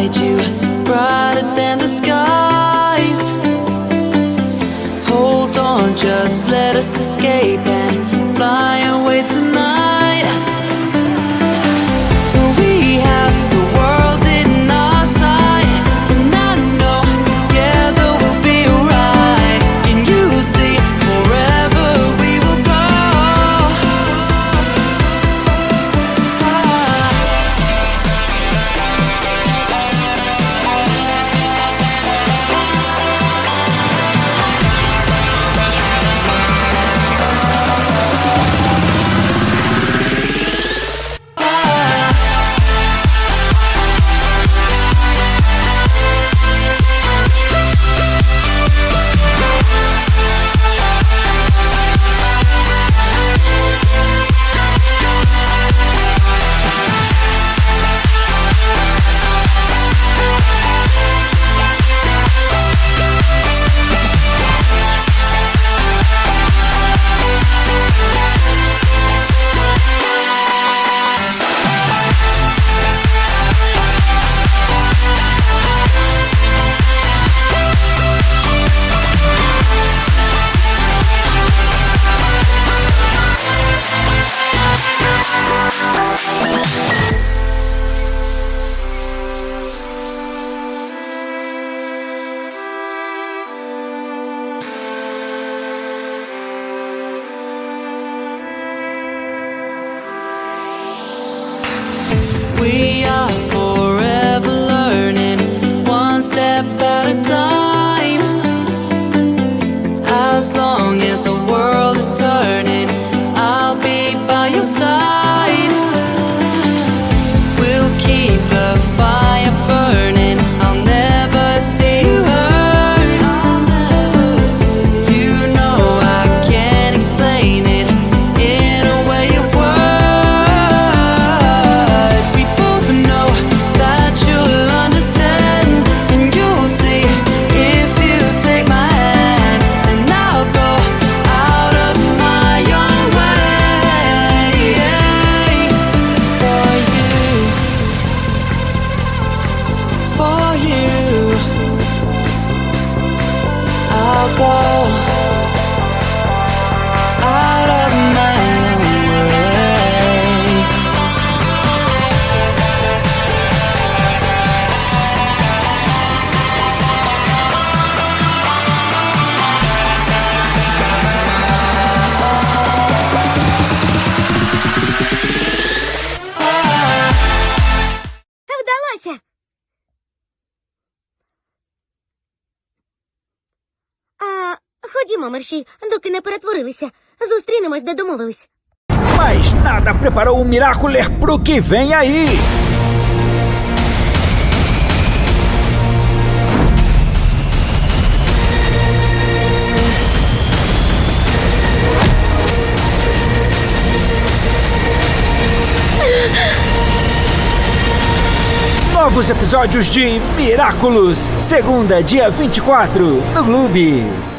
you Brighter than the skies. Hold on, just let us escape And fly away tonight. I'll дарма мерші, доки не перетворилися. Зустрінемось, де домовились. Mas nada preparou o Miraculer pro que vem aí. Novos episódios de Miraculous, segunda, dia 24, no Clube.